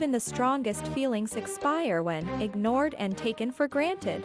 Even the strongest feelings expire when ignored and taken for granted.